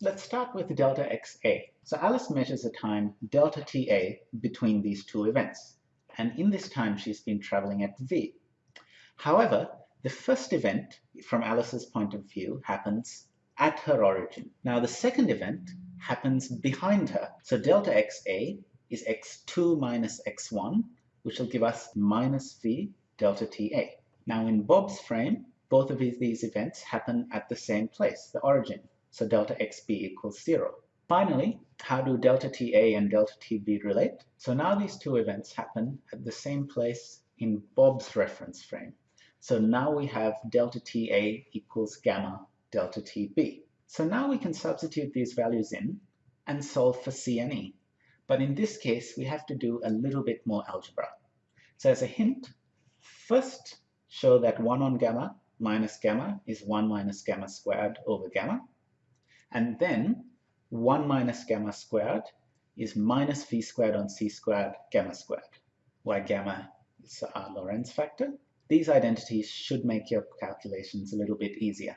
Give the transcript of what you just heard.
Let's start with delta xa. So Alice measures a time delta ta between these two events. And in this time, she's been traveling at v. However, the first event, from Alice's point of view, happens at her origin. Now, the second event happens behind her. So delta xa is x2 minus x1, which will give us minus v delta ta. Now, in Bob's frame, both of these events happen at the same place, the origin. So delta xb equals 0. Finally, how do delta ta and delta tb relate? So now these two events happen at the same place in Bob's reference frame. So now we have delta Ta equals gamma delta Tb. So now we can substitute these values in and solve for CNE. But in this case, we have to do a little bit more algebra. So as a hint, first show that 1 on gamma minus gamma is 1 minus gamma squared over gamma. And then 1 minus gamma squared is minus v squared on c squared gamma squared, where gamma is our Lorentz factor. These identities should make your calculations a little bit easier.